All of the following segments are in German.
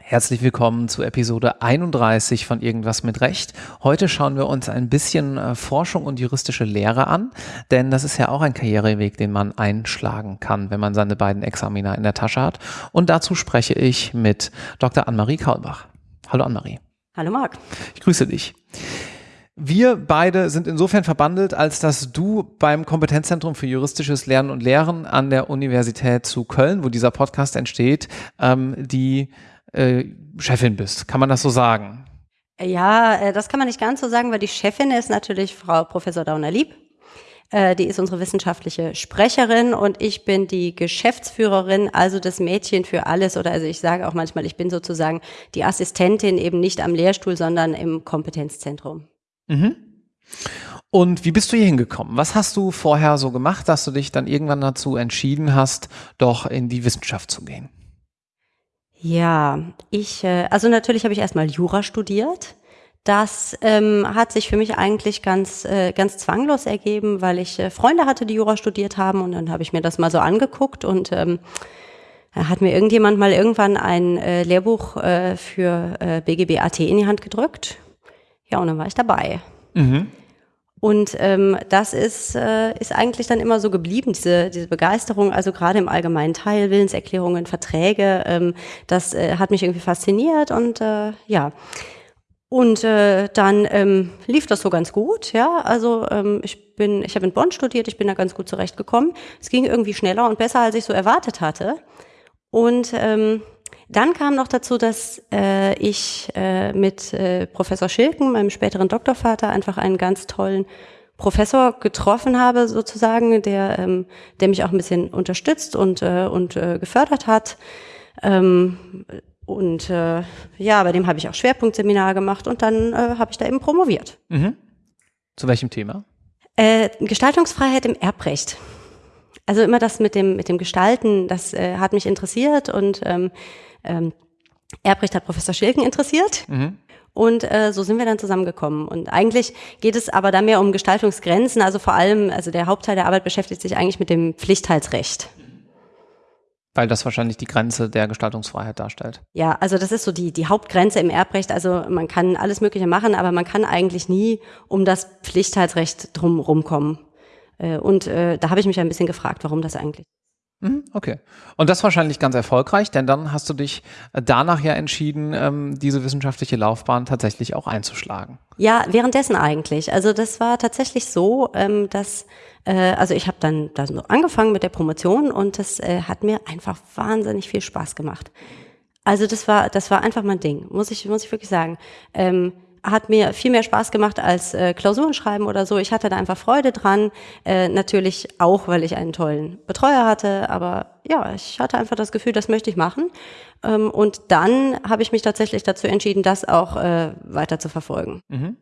Herzlich willkommen zu Episode 31 von Irgendwas mit Recht. Heute schauen wir uns ein bisschen äh, Forschung und juristische Lehre an, denn das ist ja auch ein Karriereweg, den man einschlagen kann, wenn man seine beiden Examina in der Tasche hat. Und dazu spreche ich mit Dr. Annemarie Kaulbach. Hallo Annemarie. Hallo Marc. Ich grüße dich. Wir beide sind insofern verbandelt, als dass du beim Kompetenzzentrum für juristisches Lernen und Lehren an der Universität zu Köln, wo dieser Podcast entsteht, ähm, die äh, Chefin bist. Kann man das so sagen? Ja, äh, das kann man nicht ganz so sagen, weil die Chefin ist natürlich Frau Professor Dauner-Lieb. Äh, die ist unsere wissenschaftliche Sprecherin und ich bin die Geschäftsführerin, also das Mädchen für alles. Oder also ich sage auch manchmal, ich bin sozusagen die Assistentin eben nicht am Lehrstuhl, sondern im Kompetenzzentrum. Mhm. Und wie bist du hier hingekommen? Was hast du vorher so gemacht, dass du dich dann irgendwann dazu entschieden hast, doch in die Wissenschaft zu gehen? Ja, ich, äh, also natürlich habe ich erstmal Jura studiert. Das ähm, hat sich für mich eigentlich ganz, äh, ganz zwanglos ergeben, weil ich äh, Freunde hatte, die Jura studiert haben und dann habe ich mir das mal so angeguckt und ähm, hat mir irgendjemand mal irgendwann ein äh, Lehrbuch äh, für äh, BGB in die Hand gedrückt. Ja, und dann war ich dabei. Mhm. Und ähm, das ist, äh, ist eigentlich dann immer so geblieben, diese, diese Begeisterung, also gerade im allgemeinen Teil, Willenserklärungen, Verträge, ähm, das äh, hat mich irgendwie fasziniert und äh, ja. Und äh, dann ähm, lief das so ganz gut, ja. Also ähm, ich bin, ich habe in Bonn studiert, ich bin da ganz gut zurechtgekommen. Es ging irgendwie schneller und besser, als ich so erwartet hatte. Und ähm, dann kam noch dazu, dass äh, ich äh, mit äh, Professor Schilken, meinem späteren Doktorvater, einfach einen ganz tollen Professor getroffen habe, sozusagen, der, ähm, der mich auch ein bisschen unterstützt und, äh, und äh, gefördert hat. Ähm, und äh, ja, bei dem habe ich auch Schwerpunktseminar gemacht und dann äh, habe ich da eben promoviert. Mhm. Zu welchem Thema? Äh, Gestaltungsfreiheit im Erbrecht. Also immer das mit dem, mit dem Gestalten, das äh, hat mich interessiert und ähm, ähm, Erbrecht hat Professor Schilken interessiert. Mhm. Und äh, so sind wir dann zusammengekommen. Und eigentlich geht es aber da mehr um Gestaltungsgrenzen. Also vor allem, also der Hauptteil der Arbeit beschäftigt sich eigentlich mit dem Pflichtteilsrecht. Weil das wahrscheinlich die Grenze der Gestaltungsfreiheit darstellt. Ja, also das ist so die, die Hauptgrenze im Erbrecht. Also man kann alles Mögliche machen, aber man kann eigentlich nie um das Pflichtteilsrecht drum rumkommen. Äh, und äh, da habe ich mich ein bisschen gefragt, warum das eigentlich. Mhm, okay. Und das wahrscheinlich ganz erfolgreich, denn dann hast du dich äh, danach ja entschieden, ähm, diese wissenschaftliche Laufbahn tatsächlich auch einzuschlagen. Ja, währenddessen eigentlich. Also das war tatsächlich so, ähm, dass äh, also ich habe dann da so angefangen mit der Promotion und das äh, hat mir einfach wahnsinnig viel Spaß gemacht. Also das war das war einfach mein Ding, muss ich muss ich wirklich sagen. Ähm, hat mir viel mehr Spaß gemacht als äh, Klausuren schreiben oder so. Ich hatte da einfach Freude dran. Äh, natürlich auch, weil ich einen tollen Betreuer hatte. Aber ja, ich hatte einfach das Gefühl, das möchte ich machen. Ähm, und dann habe ich mich tatsächlich dazu entschieden, das auch äh, weiter zu verfolgen. Mhm.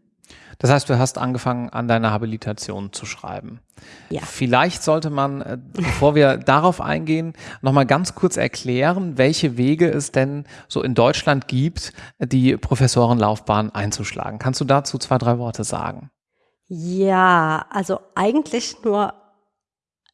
Das heißt, du hast angefangen, an deiner Habilitation zu schreiben. Ja. Vielleicht sollte man, äh, bevor wir darauf eingehen, nochmal ganz kurz erklären, welche Wege es denn so in Deutschland gibt, die Professorenlaufbahn einzuschlagen. Kannst du dazu zwei, drei Worte sagen? Ja, also eigentlich nur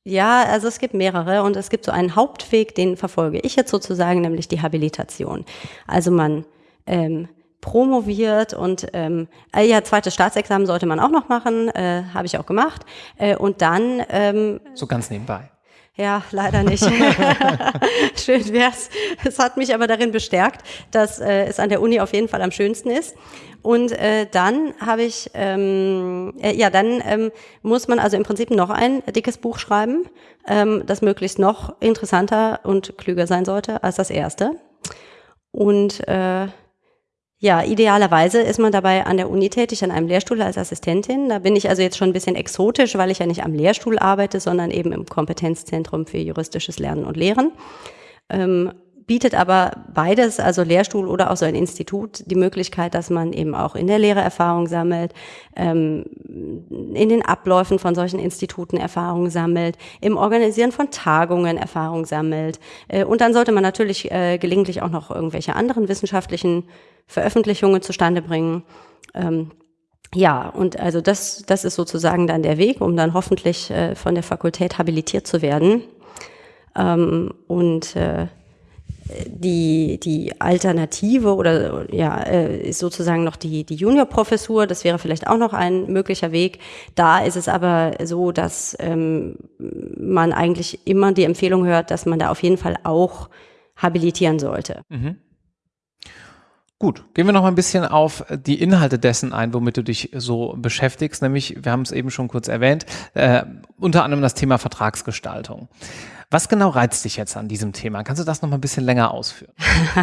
ja, also es gibt mehrere und es gibt so einen Hauptweg, den verfolge ich jetzt sozusagen, nämlich die Habilitation. Also man ähm, promoviert und ähm, äh, ja, zweites Staatsexamen sollte man auch noch machen, äh, habe ich auch gemacht. Äh, und dann ähm, so ganz nebenbei. Ja, leider nicht. Schön wär's. Es hat mich aber darin bestärkt, dass äh, es an der Uni auf jeden Fall am schönsten ist. Und äh, dann habe ich, ähm, äh, ja, dann ähm, muss man also im Prinzip noch ein dickes Buch schreiben, ähm, das möglichst noch interessanter und klüger sein sollte als das erste. Und äh, ja, idealerweise ist man dabei an der Uni tätig, an einem Lehrstuhl als Assistentin. Da bin ich also jetzt schon ein bisschen exotisch, weil ich ja nicht am Lehrstuhl arbeite, sondern eben im Kompetenzzentrum für juristisches Lernen und Lehren. Ähm, bietet aber beides, also Lehrstuhl oder auch so ein Institut, die Möglichkeit, dass man eben auch in der Lehre Erfahrung sammelt, ähm, in den Abläufen von solchen Instituten Erfahrung sammelt, im Organisieren von Tagungen Erfahrung sammelt. Äh, und dann sollte man natürlich äh, gelegentlich auch noch irgendwelche anderen wissenschaftlichen Veröffentlichungen zustande bringen. Ähm, ja, und also das, das ist sozusagen dann der Weg, um dann hoffentlich äh, von der Fakultät habilitiert zu werden. Ähm, und äh, die, die Alternative oder ja, äh, ist sozusagen noch die, die Juniorprofessur. Das wäre vielleicht auch noch ein möglicher Weg. Da ist es aber so, dass ähm, man eigentlich immer die Empfehlung hört, dass man da auf jeden Fall auch habilitieren sollte. Mhm. Gut, gehen wir noch mal ein bisschen auf die Inhalte dessen ein, womit du dich so beschäftigst. Nämlich, wir haben es eben schon kurz erwähnt, äh, unter anderem das Thema Vertragsgestaltung. Was genau reizt dich jetzt an diesem Thema? Kannst du das noch mal ein bisschen länger ausführen?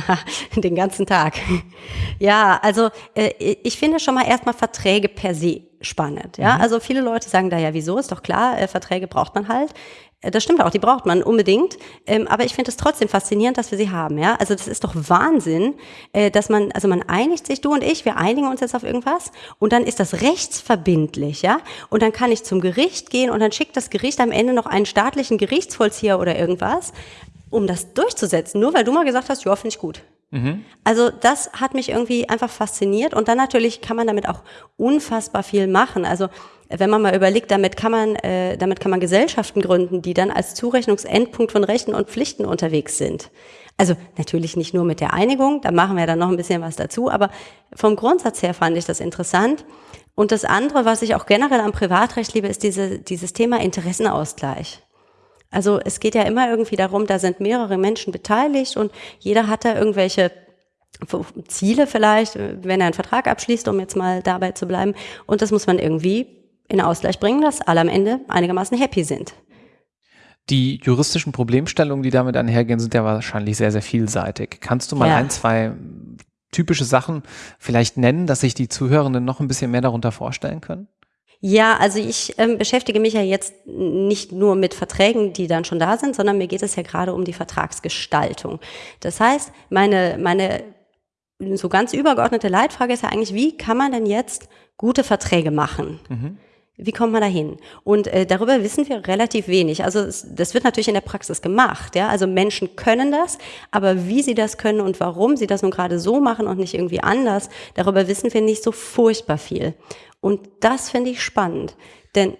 Den ganzen Tag. Ja, also äh, ich finde schon mal erstmal Verträge per se spannend. Ja, mhm. also viele Leute sagen da ja, wieso ist doch klar, äh, Verträge braucht man halt. Äh, das stimmt auch, die braucht man unbedingt. Ähm, aber ich finde es trotzdem faszinierend, dass wir sie haben. Ja, also das ist doch Wahnsinn, äh, dass man, also man einigt sich, du und ich, wir einigen uns jetzt auf irgendwas und dann ist das rechtsverbindlich, ja. Und dann kann ich zum Gericht gehen und dann schickt das Gericht am Ende noch einen staatlichen Gerichtsvollzieher oder irgendwas, um das durchzusetzen. Nur weil du mal gesagt hast, ja, finde ich gut. Mhm. Also das hat mich irgendwie einfach fasziniert und dann natürlich kann man damit auch unfassbar viel machen. Also wenn man mal überlegt, damit kann man, äh, damit kann man Gesellschaften gründen, die dann als Zurechnungsendpunkt von Rechten und Pflichten unterwegs sind. Also natürlich nicht nur mit der Einigung, da machen wir dann noch ein bisschen was dazu, aber vom Grundsatz her fand ich das interessant. Und das andere, was ich auch generell am Privatrecht liebe, ist diese, dieses Thema Interessenausgleich. Also es geht ja immer irgendwie darum, da sind mehrere Menschen beteiligt und jeder hat da irgendwelche Ziele vielleicht, wenn er einen Vertrag abschließt, um jetzt mal dabei zu bleiben. Und das muss man irgendwie in Ausgleich bringen, dass alle am Ende einigermaßen happy sind. Die juristischen Problemstellungen, die damit einhergehen, sind ja wahrscheinlich sehr, sehr vielseitig. Kannst du mal ja. ein, zwei typische Sachen vielleicht nennen, dass sich die Zuhörenden noch ein bisschen mehr darunter vorstellen können? Ja, also ich ähm, beschäftige mich ja jetzt nicht nur mit Verträgen, die dann schon da sind, sondern mir geht es ja gerade um die Vertragsgestaltung. Das heißt, meine, meine so ganz übergeordnete Leitfrage ist ja eigentlich, wie kann man denn jetzt gute Verträge machen? Mhm. Wie kommt man da hin? Und äh, darüber wissen wir relativ wenig. Also es, das wird natürlich in der Praxis gemacht. Ja? Also Menschen können das, aber wie sie das können und warum sie das nun gerade so machen und nicht irgendwie anders, darüber wissen wir nicht so furchtbar viel. Und das finde ich spannend. Denn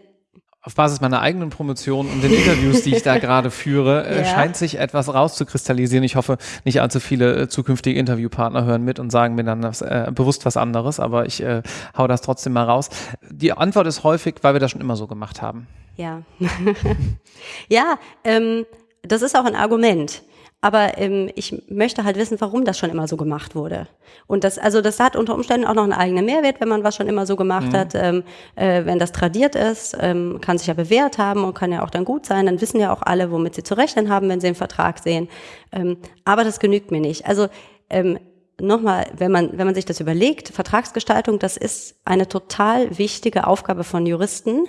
auf Basis meiner eigenen Promotion und den Interviews, die ich da gerade führe, äh, ja. scheint sich etwas rauszukristallisieren. Ich hoffe, nicht allzu viele äh, zukünftige Interviewpartner hören mit und sagen mir dann das, äh, bewusst was anderes, aber ich äh, hau das trotzdem mal raus. Die Antwort ist häufig, weil wir das schon immer so gemacht haben. Ja. ja, ähm, das ist auch ein Argument. Aber ähm, ich möchte halt wissen, warum das schon immer so gemacht wurde. Und das, also das hat unter Umständen auch noch einen eigenen Mehrwert, wenn man was schon immer so gemacht mhm. hat. Ähm, äh, wenn das tradiert ist, ähm, kann sich ja bewährt haben und kann ja auch dann gut sein. Dann wissen ja auch alle, womit sie zu rechnen haben, wenn sie den Vertrag sehen. Ähm, aber das genügt mir nicht. Also ähm, nochmal, wenn man, wenn man sich das überlegt, Vertragsgestaltung, das ist eine total wichtige Aufgabe von Juristen.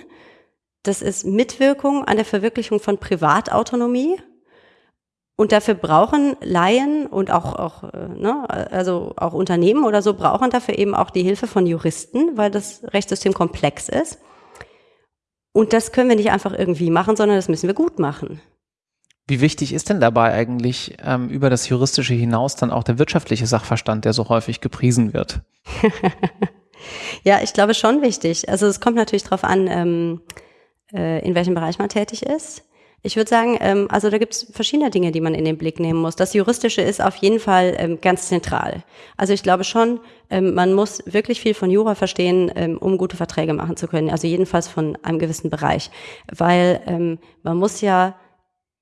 Das ist Mitwirkung an der Verwirklichung von Privatautonomie und dafür brauchen Laien und auch, auch, äh, ne, also auch Unternehmen oder so brauchen dafür eben auch die Hilfe von Juristen, weil das Rechtssystem komplex ist. Und das können wir nicht einfach irgendwie machen, sondern das müssen wir gut machen. Wie wichtig ist denn dabei eigentlich ähm, über das Juristische hinaus dann auch der wirtschaftliche Sachverstand, der so häufig gepriesen wird? ja, ich glaube schon wichtig. Also es kommt natürlich darauf an, ähm, äh, in welchem Bereich man tätig ist. Ich würde sagen, ähm, also da gibt es verschiedene Dinge, die man in den Blick nehmen muss. Das Juristische ist auf jeden Fall ähm, ganz zentral. Also ich glaube schon, ähm, man muss wirklich viel von Jura verstehen, ähm, um gute Verträge machen zu können. Also jedenfalls von einem gewissen Bereich. Weil ähm, man muss ja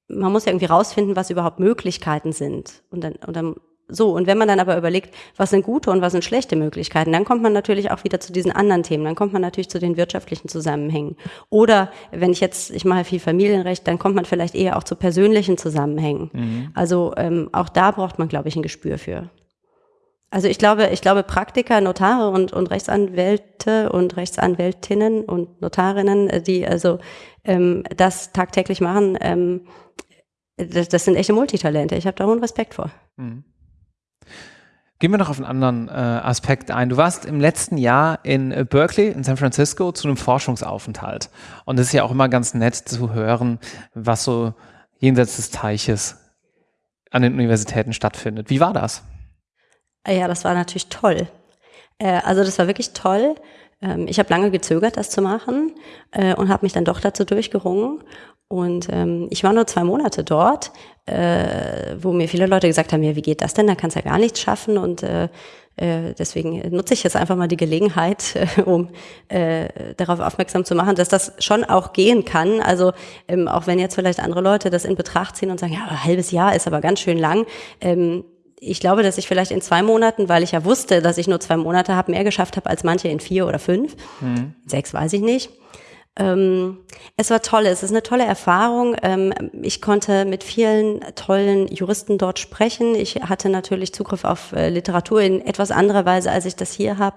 man muss ja irgendwie rausfinden, was überhaupt Möglichkeiten sind. Und dann, und dann so, und wenn man dann aber überlegt, was sind gute und was sind schlechte Möglichkeiten, dann kommt man natürlich auch wieder zu diesen anderen Themen. Dann kommt man natürlich zu den wirtschaftlichen Zusammenhängen. Oder wenn ich jetzt, ich mache viel Familienrecht, dann kommt man vielleicht eher auch zu persönlichen Zusammenhängen. Mhm. Also ähm, auch da braucht man, glaube ich, ein Gespür für. Also ich glaube, ich glaube, Praktiker, Notare und, und Rechtsanwälte und Rechtsanwältinnen und Notarinnen, äh, die also ähm, das tagtäglich machen, ähm, das, das sind echte Multitalente. Ich habe da hohen Respekt vor. Mhm. Gehen wir noch auf einen anderen äh, Aspekt ein. Du warst im letzten Jahr in äh, Berkeley, in San Francisco, zu einem Forschungsaufenthalt. Und es ist ja auch immer ganz nett zu hören, was so jenseits des Teiches an den Universitäten stattfindet. Wie war das? Ja, das war natürlich toll. Äh, also das war wirklich toll. Ähm, ich habe lange gezögert, das zu machen äh, und habe mich dann doch dazu durchgerungen. Und ähm, ich war nur zwei Monate dort, äh, wo mir viele Leute gesagt haben, ja, wie geht das denn? Da kannst du ja gar nichts schaffen. Und äh, äh, deswegen nutze ich jetzt einfach mal die Gelegenheit, um äh, darauf aufmerksam zu machen, dass das schon auch gehen kann. Also ähm, auch wenn jetzt vielleicht andere Leute das in Betracht ziehen und sagen, ja, ein halbes Jahr ist aber ganz schön lang. Ähm, ich glaube, dass ich vielleicht in zwei Monaten, weil ich ja wusste, dass ich nur zwei Monate habe, mehr geschafft habe als manche in vier oder fünf. Mhm. Sechs weiß ich nicht. Ähm, es war toll, es ist eine tolle Erfahrung. Ähm, ich konnte mit vielen tollen Juristen dort sprechen. Ich hatte natürlich Zugriff auf äh, Literatur in etwas anderer Weise, als ich das hier habe.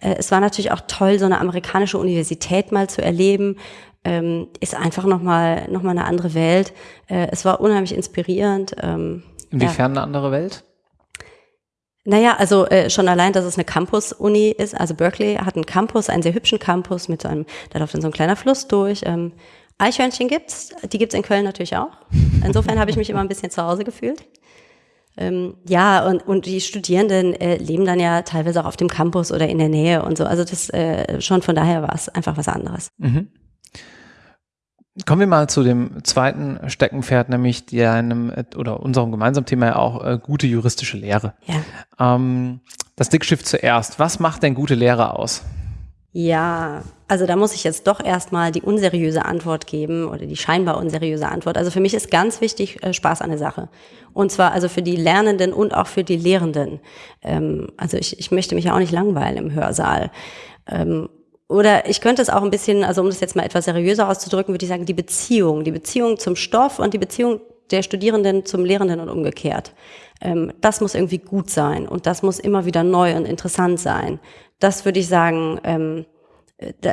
Äh, es war natürlich auch toll, so eine amerikanische Universität mal zu erleben. Ähm, ist einfach nochmal noch mal eine andere Welt. Äh, es war unheimlich inspirierend. Ähm, Inwiefern ja. eine andere Welt? Naja, also äh, schon allein, dass es eine Campus-Uni ist. Also Berkeley hat einen Campus, einen sehr hübschen Campus mit so einem, da läuft dann so ein kleiner Fluss durch. Ähm, Eichhörnchen gibt's, die gibt's in Köln natürlich auch. Insofern habe ich mich immer ein bisschen zu Hause gefühlt. Ähm, ja, und, und die Studierenden äh, leben dann ja teilweise auch auf dem Campus oder in der Nähe und so. Also das äh, schon von daher war es einfach was anderes. Mhm. Kommen wir mal zu dem zweiten Steckenpferd, nämlich deinem oder unserem gemeinsamen Thema ja auch äh, gute juristische Lehre. Ja. Ähm, das Dickschiff zuerst. Was macht denn gute Lehre aus? Ja, also da muss ich jetzt doch erstmal die unseriöse Antwort geben oder die scheinbar unseriöse Antwort. Also für mich ist ganz wichtig äh, Spaß an der Sache. Und zwar also für die Lernenden und auch für die Lehrenden. Ähm, also ich, ich möchte mich ja auch nicht langweilen im Hörsaal. Ähm, oder ich könnte es auch ein bisschen, also um das jetzt mal etwas seriöser auszudrücken, würde ich sagen, die Beziehung, die Beziehung zum Stoff und die Beziehung der Studierenden zum Lehrenden und umgekehrt. Ähm, das muss irgendwie gut sein und das muss immer wieder neu und interessant sein. Das würde ich sagen, ähm,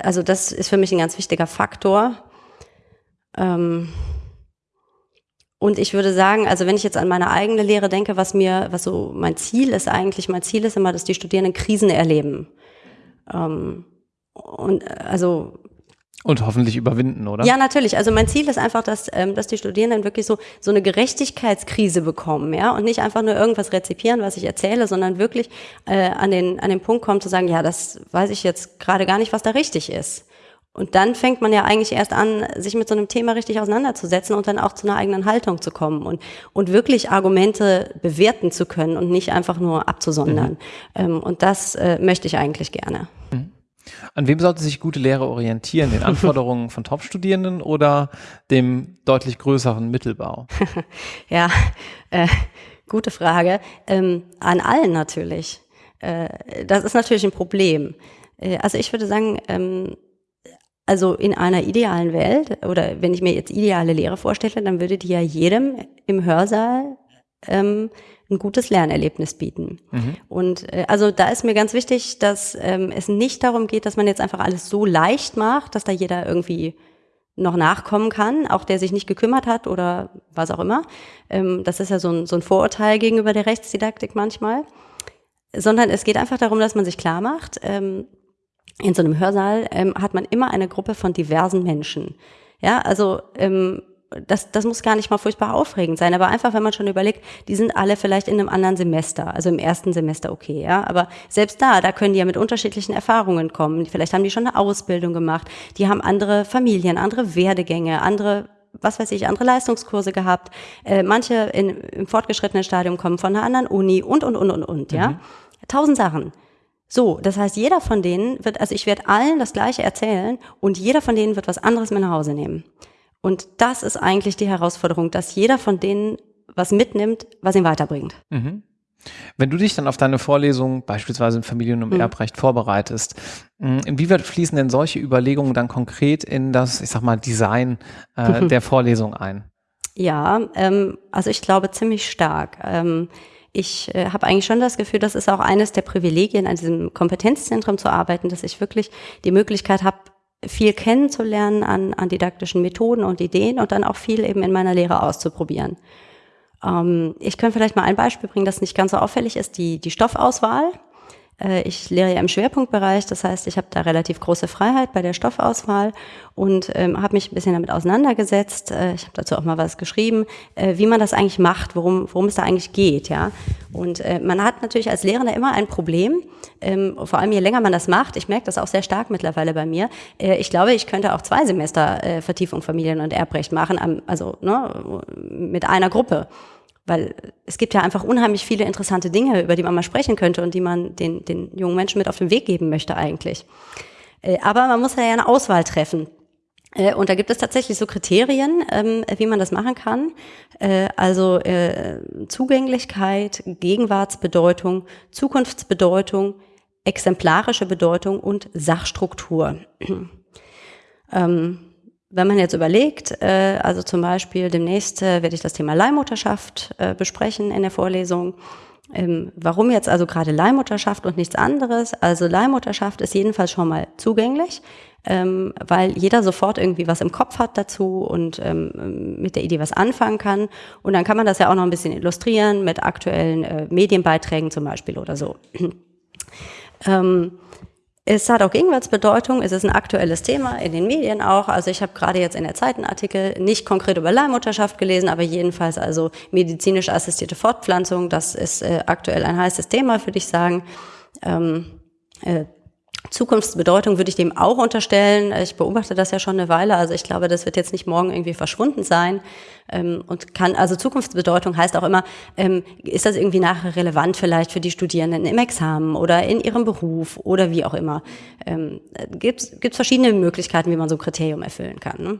also das ist für mich ein ganz wichtiger Faktor. Ähm, und ich würde sagen, also wenn ich jetzt an meine eigene Lehre denke, was mir, was so mein Ziel ist eigentlich, mein Ziel ist immer, dass die Studierenden Krisen erleben. Ähm, und äh, also und hoffentlich überwinden, oder? Ja, natürlich. Also mein Ziel ist einfach, dass, ähm, dass die Studierenden wirklich so, so eine Gerechtigkeitskrise bekommen, ja, und nicht einfach nur irgendwas rezipieren, was ich erzähle, sondern wirklich äh, an, den, an den Punkt kommen zu sagen, ja, das weiß ich jetzt gerade gar nicht, was da richtig ist. Und dann fängt man ja eigentlich erst an, sich mit so einem Thema richtig auseinanderzusetzen und dann auch zu einer eigenen Haltung zu kommen und, und wirklich Argumente bewerten zu können und nicht einfach nur abzusondern. Mhm. Ähm, und das äh, möchte ich eigentlich gerne. An wem sollte sich gute Lehre orientieren? Den Anforderungen von Top-Studierenden oder dem deutlich größeren Mittelbau? ja, äh, gute Frage. Ähm, an allen natürlich. Äh, das ist natürlich ein Problem. Äh, also ich würde sagen, ähm, also in einer idealen Welt oder wenn ich mir jetzt ideale Lehre vorstelle, dann würde die ja jedem im Hörsaal ähm, ein gutes Lernerlebnis bieten. Mhm. Und äh, also da ist mir ganz wichtig, dass ähm, es nicht darum geht, dass man jetzt einfach alles so leicht macht, dass da jeder irgendwie noch nachkommen kann, auch der sich nicht gekümmert hat oder was auch immer. Ähm, das ist ja so ein, so ein Vorurteil gegenüber der Rechtsdidaktik manchmal. Sondern es geht einfach darum, dass man sich klar macht, ähm, in so einem Hörsaal ähm, hat man immer eine Gruppe von diversen Menschen. Ja, also ähm, das, das muss gar nicht mal furchtbar aufregend sein, aber einfach, wenn man schon überlegt, die sind alle vielleicht in einem anderen Semester, also im ersten Semester okay, ja, aber selbst da, da können die ja mit unterschiedlichen Erfahrungen kommen. Vielleicht haben die schon eine Ausbildung gemacht, die haben andere Familien, andere Werdegänge, andere was weiß ich, andere Leistungskurse gehabt. Äh, manche in, im fortgeschrittenen Stadium kommen von einer anderen Uni und, und, und, und, und, ja. Mhm. Tausend Sachen. So, das heißt, jeder von denen wird, also ich werde allen das Gleiche erzählen und jeder von denen wird was anderes mit nach Hause nehmen. Und das ist eigentlich die Herausforderung, dass jeder von denen was mitnimmt, was ihn weiterbringt. Mhm. Wenn du dich dann auf deine Vorlesung beispielsweise im Familien- und mhm. Erbrecht vorbereitest, hm, inwieweit fließen denn solche Überlegungen dann konkret in das, ich sag mal, Design äh, der Vorlesung ein? Ja, ähm, also ich glaube ziemlich stark. Ähm, ich äh, habe eigentlich schon das Gefühl, das ist auch eines der Privilegien, an diesem Kompetenzzentrum zu arbeiten, dass ich wirklich die Möglichkeit habe, viel kennenzulernen an, an didaktischen Methoden und Ideen und dann auch viel eben in meiner Lehre auszuprobieren. Ähm, ich könnte vielleicht mal ein Beispiel bringen, das nicht ganz so auffällig ist, die, die Stoffauswahl. Äh, ich lehre ja im Schwerpunktbereich, das heißt, ich habe da relativ große Freiheit bei der Stoffauswahl und ähm, habe mich ein bisschen damit auseinandergesetzt. Äh, ich habe dazu auch mal was geschrieben, äh, wie man das eigentlich macht, worum, worum es da eigentlich geht. Ja? Und äh, man hat natürlich als Lehrender immer ein Problem, ähm, vor allem je länger man das macht. Ich merke das auch sehr stark mittlerweile bei mir. Äh, ich glaube, ich könnte auch zwei Semester äh, Vertiefung Familien- und Erbrecht machen, also ne, mit einer Gruppe. Weil es gibt ja einfach unheimlich viele interessante Dinge, über die man mal sprechen könnte und die man den, den jungen Menschen mit auf den Weg geben möchte eigentlich. Äh, aber man muss ja eine Auswahl treffen. Äh, und da gibt es tatsächlich so Kriterien, ähm, wie man das machen kann. Äh, also Zugänglichkeit, Gegenwartsbedeutung, Zukunftsbedeutung, exemplarische Bedeutung und Sachstruktur. Ähm, wenn man jetzt überlegt, äh, also zum Beispiel demnächst äh, werde ich das Thema Leihmutterschaft äh, besprechen in der Vorlesung. Ähm, warum jetzt also gerade Leihmutterschaft und nichts anderes? Also Leihmutterschaft ist jedenfalls schon mal zugänglich, ähm, weil jeder sofort irgendwie was im Kopf hat dazu und ähm, mit der Idee was anfangen kann. Und dann kann man das ja auch noch ein bisschen illustrieren mit aktuellen äh, Medienbeiträgen zum Beispiel oder so. ähm, es hat auch Gegenwartsbedeutung, es ist ein aktuelles Thema in den Medien auch. Also ich habe gerade jetzt in der Zeit einen Artikel nicht konkret über Leihmutterschaft gelesen, aber jedenfalls also medizinisch assistierte Fortpflanzung, das ist äh, aktuell ein heißes Thema, würde ich sagen. Ähm, äh, Zukunftsbedeutung würde ich dem auch unterstellen. Ich beobachte das ja schon eine Weile. Also ich glaube, das wird jetzt nicht morgen irgendwie verschwunden sein. Ähm, und kann, also Zukunftsbedeutung heißt auch immer, ähm, ist das irgendwie nachher relevant vielleicht für die Studierenden im Examen oder in ihrem Beruf oder wie auch immer. Ähm, Gibt es verschiedene Möglichkeiten, wie man so ein Kriterium erfüllen kann. Ne?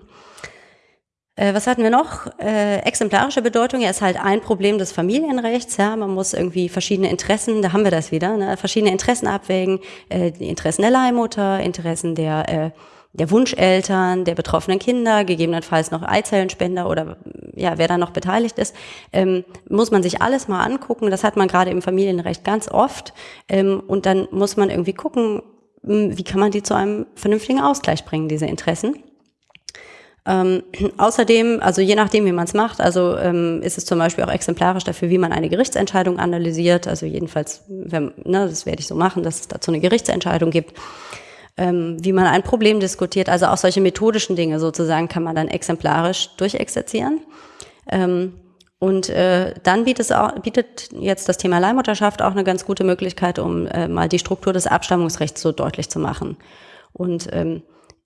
Äh, was hatten wir noch? Äh, exemplarische Bedeutung ja, ist halt ein Problem des Familienrechts. Ja, man muss irgendwie verschiedene Interessen, da haben wir das wieder, ne, verschiedene Interessen abwägen. Äh, die Interessen der Leihmutter, Interessen der äh, der Wunscheltern, der betroffenen Kinder, gegebenenfalls noch Eizellenspender oder ja, wer da noch beteiligt ist, ähm, muss man sich alles mal angucken. Das hat man gerade im Familienrecht ganz oft. Ähm, und dann muss man irgendwie gucken, wie kann man die zu einem vernünftigen Ausgleich bringen, diese Interessen. Ähm, außerdem, also je nachdem, wie man es macht, also ähm, ist es zum Beispiel auch exemplarisch dafür, wie man eine Gerichtsentscheidung analysiert. Also jedenfalls, wenn, ne, das werde ich so machen, dass es dazu eine Gerichtsentscheidung gibt. Ähm, wie man ein Problem diskutiert, also auch solche methodischen Dinge sozusagen kann man dann exemplarisch durchexerzieren. Ähm, und äh, dann bietet, jetzt das Thema Leihmutterschaft auch eine ganz gute Möglichkeit, um äh, mal die Struktur des Abstammungsrechts so deutlich zu machen. Und ähm,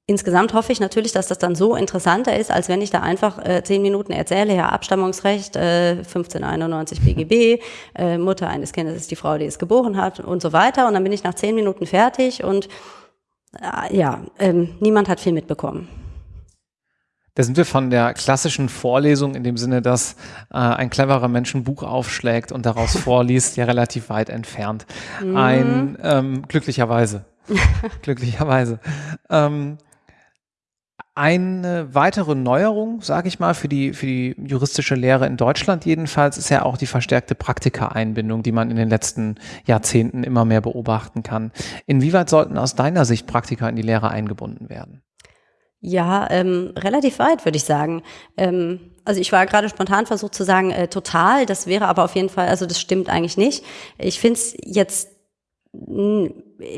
Insgesamt hoffe ich natürlich, dass das dann so interessanter ist, als wenn ich da einfach äh, zehn Minuten erzähle, ja, Abstammungsrecht, äh, 1591 BGB, äh, Mutter eines Kindes ist die Frau, die es geboren hat und so weiter. Und dann bin ich nach zehn Minuten fertig und äh, ja, ähm, niemand hat viel mitbekommen. Da sind wir von der klassischen Vorlesung in dem Sinne, dass äh, ein cleverer Mensch ein Buch aufschlägt und daraus vorliest, ja relativ weit entfernt. Mhm. Ein ähm, glücklicherweise. glücklicherweise. Ähm, eine weitere Neuerung, sage ich mal, für die, für die juristische Lehre in Deutschland jedenfalls, ist ja auch die verstärkte Praktika-Einbindung, die man in den letzten Jahrzehnten immer mehr beobachten kann. Inwieweit sollten aus deiner Sicht Praktika in die Lehre eingebunden werden? Ja, ähm, relativ weit, würde ich sagen. Ähm, also ich war gerade spontan versucht zu sagen, äh, total, das wäre aber auf jeden Fall, also das stimmt eigentlich nicht. Ich finde es jetzt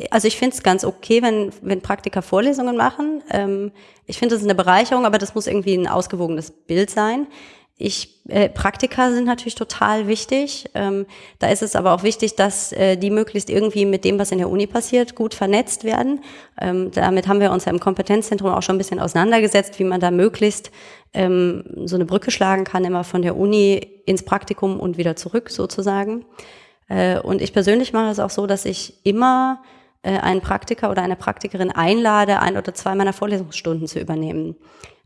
also ich finde es ganz okay, wenn, wenn Praktiker Vorlesungen machen. Ähm, ich finde, das ist eine Bereicherung, aber das muss irgendwie ein ausgewogenes Bild sein. Ich, äh, Praktika sind natürlich total wichtig. Ähm, da ist es aber auch wichtig, dass äh, die möglichst irgendwie mit dem, was in der Uni passiert, gut vernetzt werden. Ähm, damit haben wir uns ja im Kompetenzzentrum auch schon ein bisschen auseinandergesetzt, wie man da möglichst ähm, so eine Brücke schlagen kann, immer von der Uni ins Praktikum und wieder zurück sozusagen. Äh, und ich persönlich mache es auch so, dass ich immer äh, einen Praktiker oder eine Praktikerin einlade, ein oder zwei meiner Vorlesungsstunden zu übernehmen.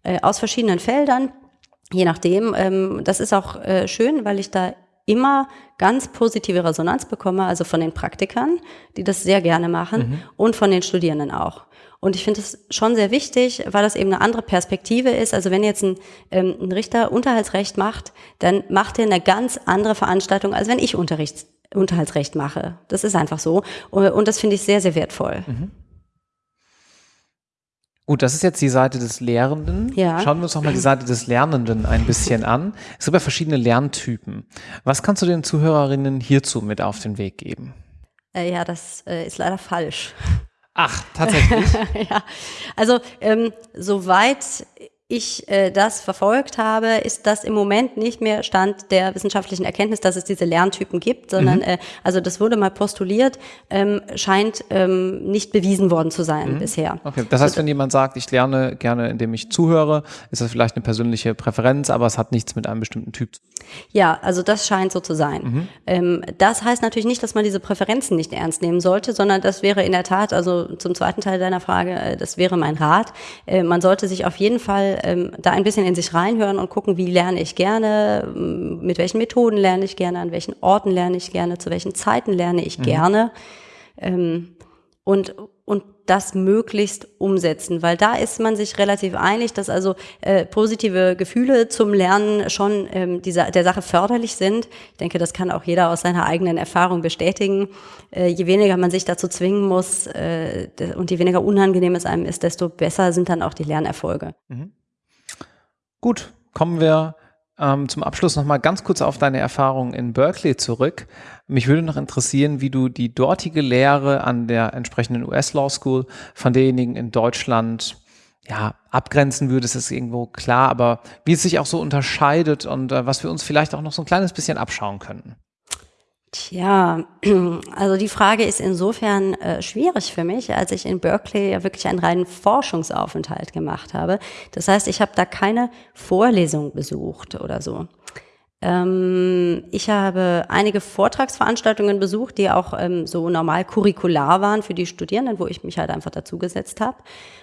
Äh, aus verschiedenen Feldern, je nachdem. Ähm, das ist auch schön, weil ich da immer ganz positive Resonanz bekomme, also von den Praktikern, die das sehr gerne machen, mhm. und von den Studierenden auch. Und ich finde es schon sehr wichtig, weil das eben eine andere Perspektive ist. Also wenn jetzt ein, ähm, ein Richter Unterhaltsrecht macht, dann macht er eine ganz andere Veranstaltung, als wenn ich Unterrichts Unterhaltsrecht mache. Das ist einfach so. Und das finde ich sehr, sehr wertvoll. Mhm. Gut, das ist jetzt die Seite des Lehrenden. Ja. Schauen wir uns nochmal die Seite des Lernenden ein bisschen an. Es gibt ja verschiedene Lerntypen. Was kannst du den Zuhörerinnen hierzu mit auf den Weg geben? Äh, ja, das äh, ist leider falsch. Ach, tatsächlich. ja, also ähm, soweit ich äh, das verfolgt habe, ist das im Moment nicht mehr Stand der wissenschaftlichen Erkenntnis, dass es diese Lerntypen gibt, sondern mhm. äh, also das wurde mal postuliert, ähm, scheint ähm, nicht bewiesen worden zu sein mhm. bisher. Okay, das heißt, wenn jemand sagt, ich lerne gerne, indem ich zuhöre, ist das vielleicht eine persönliche Präferenz, aber es hat nichts mit einem bestimmten Typ zu tun. Ja, also das scheint so zu sein. Mhm. Ähm, das heißt natürlich nicht, dass man diese Präferenzen nicht ernst nehmen sollte, sondern das wäre in der Tat, also zum zweiten Teil deiner Frage, äh, das wäre mein Rat. Äh, man sollte sich auf jeden Fall ähm, da ein bisschen in sich reinhören und gucken, wie lerne ich gerne, mit welchen Methoden lerne ich gerne, an welchen Orten lerne ich gerne, zu welchen Zeiten lerne ich mhm. gerne. Ähm, und, und das möglichst umsetzen, weil da ist man sich relativ einig, dass also äh, positive Gefühle zum Lernen schon ähm, dieser, der Sache förderlich sind. Ich denke, das kann auch jeder aus seiner eigenen Erfahrung bestätigen. Äh, je weniger man sich dazu zwingen muss äh, und je weniger unangenehm es einem ist, desto besser sind dann auch die Lernerfolge. Mhm. Gut, kommen wir ähm, zum Abschluss nochmal ganz kurz auf deine Erfahrungen in Berkeley zurück. Mich würde noch interessieren, wie du die dortige Lehre an der entsprechenden US Law School von derjenigen in Deutschland ja, abgrenzen würdest, ist irgendwo klar, aber wie es sich auch so unterscheidet und äh, was wir uns vielleicht auch noch so ein kleines bisschen abschauen könnten. Tja, also die Frage ist insofern äh, schwierig für mich, als ich in Berkeley ja wirklich einen reinen Forschungsaufenthalt gemacht habe. Das heißt, ich habe da keine Vorlesung besucht oder so. Ähm, ich habe einige Vortragsveranstaltungen besucht, die auch ähm, so normal curricular waren für die Studierenden, wo ich mich halt einfach dazugesetzt habe.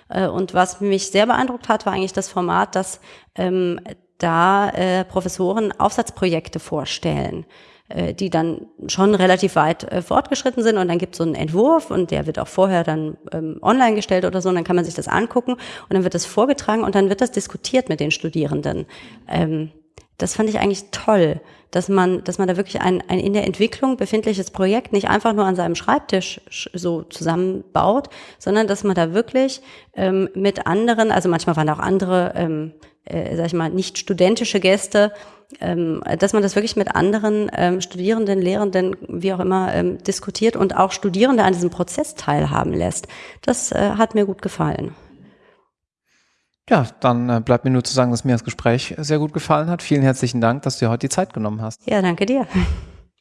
Äh, und was mich sehr beeindruckt hat, war eigentlich das Format, dass ähm, da äh, Professoren Aufsatzprojekte vorstellen äh, die dann schon relativ weit äh, fortgeschritten sind. Und dann gibt es so einen Entwurf und der wird auch vorher dann ähm, online gestellt oder so. Und dann kann man sich das angucken und dann wird das vorgetragen und dann wird das diskutiert mit den Studierenden. Ähm, das fand ich eigentlich toll, dass man, dass man da wirklich ein, ein in der Entwicklung befindliches Projekt nicht einfach nur an seinem Schreibtisch so zusammenbaut, sondern dass man da wirklich ähm, mit anderen, also manchmal waren auch andere, ähm, äh, sag ich mal, nicht studentische Gäste, ähm, dass man das wirklich mit anderen ähm, Studierenden, Lehrenden, wie auch immer, ähm, diskutiert und auch Studierende an diesem Prozess teilhaben lässt. Das äh, hat mir gut gefallen. Ja, dann äh, bleibt mir nur zu sagen, dass mir das Gespräch sehr gut gefallen hat. Vielen herzlichen Dank, dass du dir heute die Zeit genommen hast. Ja, danke dir.